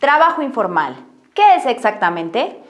Trabajo informal. ¿Qué es exactamente?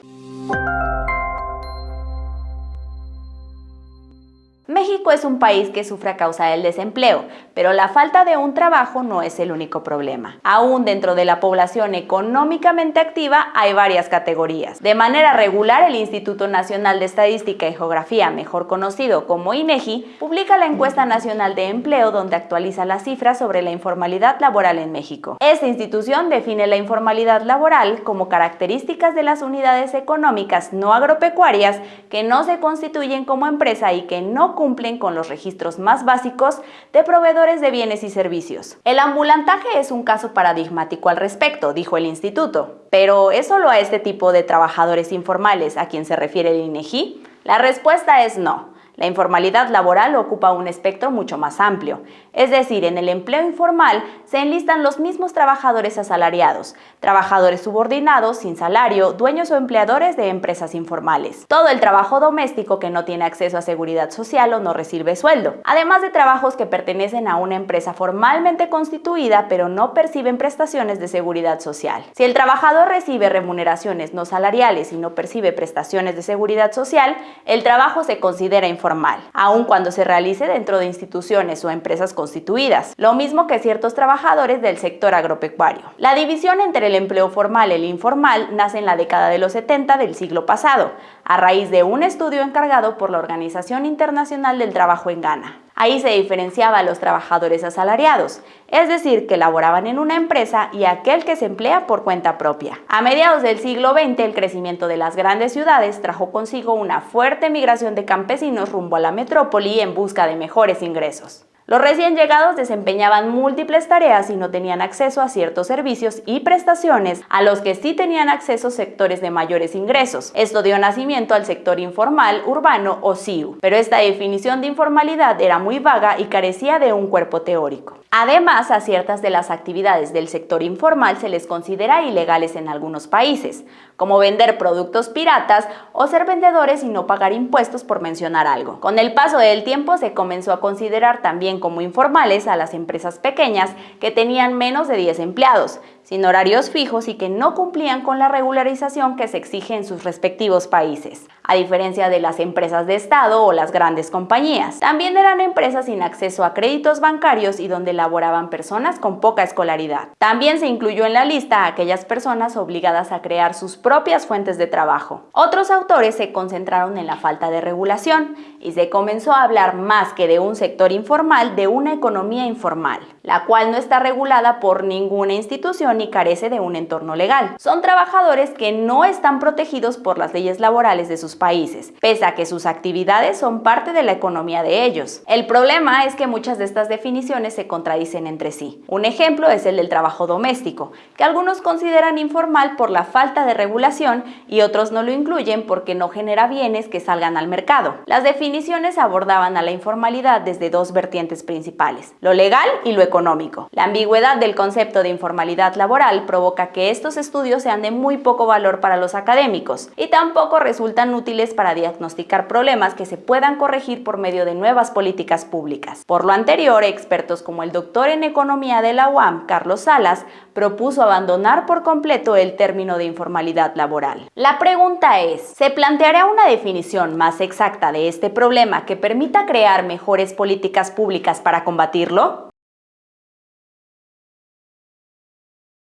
México es un país que sufre a causa del desempleo, pero la falta de un trabajo no es el único problema. Aún dentro de la población económicamente activa hay varias categorías. De manera regular, el Instituto Nacional de Estadística y Geografía, mejor conocido como INEGI, publica la Encuesta Nacional de Empleo donde actualiza las cifras sobre la informalidad laboral en México. Esta institución define la informalidad laboral como características de las unidades económicas no agropecuarias que no se constituyen como empresa y que no cumplen con los registros más básicos de proveedores de bienes y servicios. El ambulantaje es un caso paradigmático al respecto, dijo el instituto. Pero ¿es solo a este tipo de trabajadores informales a quien se refiere el INEGI? La respuesta es no. La informalidad laboral ocupa un espectro mucho más amplio, es decir, en el empleo informal se enlistan los mismos trabajadores asalariados, trabajadores subordinados sin salario, dueños o empleadores de empresas informales, todo el trabajo doméstico que no tiene acceso a seguridad social o no recibe sueldo, además de trabajos que pertenecen a una empresa formalmente constituida pero no perciben prestaciones de seguridad social. Si el trabajador recibe remuneraciones no salariales y no percibe prestaciones de seguridad social, el trabajo se considera informal aun cuando se realice dentro de instituciones o empresas constituidas, lo mismo que ciertos trabajadores del sector agropecuario. La división entre el empleo formal y el informal nace en la década de los 70 del siglo pasado, a raíz de un estudio encargado por la Organización Internacional del Trabajo en Ghana. Ahí se diferenciaba a los trabajadores asalariados, es decir, que laboraban en una empresa y aquel que se emplea por cuenta propia. A mediados del siglo XX, el crecimiento de las grandes ciudades trajo consigo una fuerte migración de campesinos rumbo a la metrópoli en busca de mejores ingresos. Los recién llegados desempeñaban múltiples tareas y no tenían acceso a ciertos servicios y prestaciones a los que sí tenían acceso sectores de mayores ingresos. Esto dio nacimiento al sector informal, urbano o SIU, pero esta definición de informalidad era muy vaga y carecía de un cuerpo teórico. Además, a ciertas de las actividades del sector informal se les considera ilegales en algunos países, como vender productos piratas o ser vendedores y no pagar impuestos por mencionar algo. Con el paso del tiempo se comenzó a considerar también como informales a las empresas pequeñas que tenían menos de 10 empleados, sin horarios fijos y que no cumplían con la regularización que se exige en sus respectivos países, a diferencia de las empresas de Estado o las grandes compañías. También eran empresas sin acceso a créditos bancarios y donde laboraban personas con poca escolaridad. También se incluyó en la lista a aquellas personas obligadas a crear sus propias fuentes de trabajo. Otros autores se concentraron en la falta de regulación y se comenzó a hablar más que de un sector informal de una economía informal, la cual no está regulada por ninguna institución y carece de un entorno legal. Son trabajadores que no están protegidos por las leyes laborales de sus países, pese a que sus actividades son parte de la economía de ellos. El problema es que muchas de estas definiciones se contradicen entre sí. Un ejemplo es el del trabajo doméstico, que algunos consideran informal por la falta de regulación y otros no lo incluyen porque no genera bienes que salgan al mercado. Las definiciones abordaban a la informalidad desde dos vertientes principales, lo legal y lo económico. La ambigüedad del concepto de informalidad laboral provoca que estos estudios sean de muy poco valor para los académicos y tampoco resultan útiles para diagnosticar problemas que se puedan corregir por medio de nuevas políticas públicas. Por lo anterior, expertos como el doctor en economía de la UAM, Carlos Salas, propuso abandonar por completo el término de informalidad laboral. La pregunta es, ¿se planteará una definición más exacta de este problema que permita crear mejores políticas públicas para combatirlo?